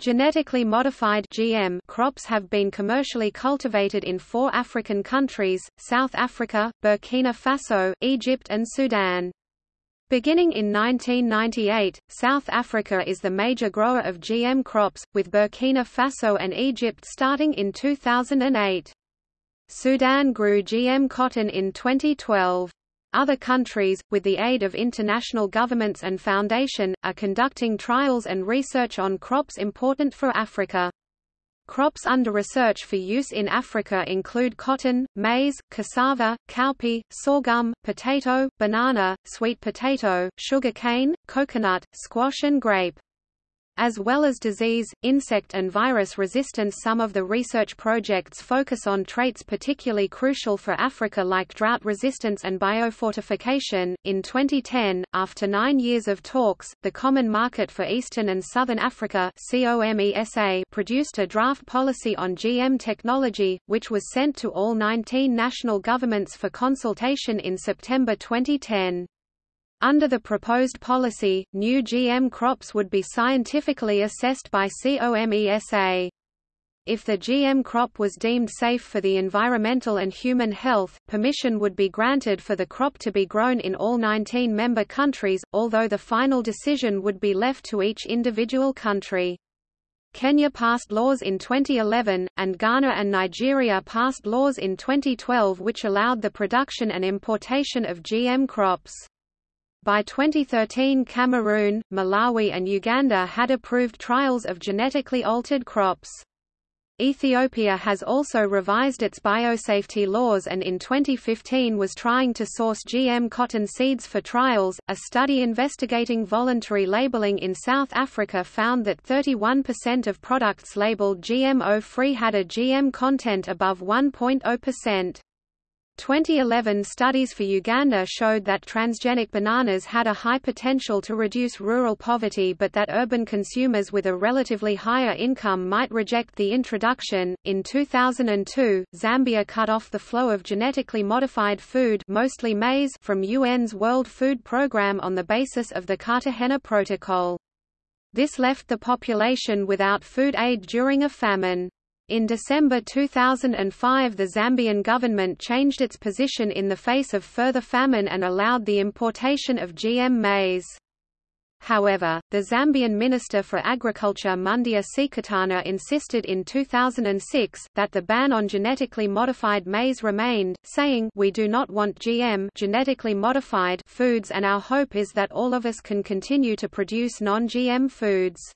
Genetically modified GM crops have been commercially cultivated in four African countries, South Africa, Burkina Faso, Egypt and Sudan. Beginning in 1998, South Africa is the major grower of GM crops, with Burkina Faso and Egypt starting in 2008. Sudan grew GM cotton in 2012. Other countries, with the aid of international governments and foundation, are conducting trials and research on crops important for Africa. Crops under research for use in Africa include cotton, maize, cassava, cowpea, sorghum, potato, banana, sweet potato, sugar cane, coconut, squash and grape. As well as disease, insect and virus resistance some of the research projects focus on traits particularly crucial for Africa like drought resistance and biofortification. In 2010, after nine years of talks, the Common Market for Eastern and Southern Africa produced a draft policy on GM technology, which was sent to all 19 national governments for consultation in September 2010. Under the proposed policy, new GM crops would be scientifically assessed by COMESA. If the GM crop was deemed safe for the environmental and human health, permission would be granted for the crop to be grown in all 19 member countries, although the final decision would be left to each individual country. Kenya passed laws in 2011, and Ghana and Nigeria passed laws in 2012 which allowed the production and importation of GM crops. By 2013 Cameroon, Malawi and Uganda had approved trials of genetically altered crops. Ethiopia has also revised its biosafety laws and in 2015 was trying to source GM cotton seeds for trials. A study investigating voluntary labeling in South Africa found that 31% of products labeled GMO free had a GM content above 1.0%. 2011 studies for Uganda showed that transgenic bananas had a high potential to reduce rural poverty but that urban consumers with a relatively higher income might reject the introduction. In 2002, Zambia cut off the flow of genetically modified food, mostly maize, from UN's World Food Programme on the basis of the Cartagena Protocol. This left the population without food aid during a famine. In December 2005 the Zambian government changed its position in the face of further famine and allowed the importation of GM maize. However, the Zambian Minister for Agriculture Mundia Sikatana insisted in 2006, that the ban on genetically modified maize remained, saying, we do not want GM genetically modified foods and our hope is that all of us can continue to produce non-GM foods.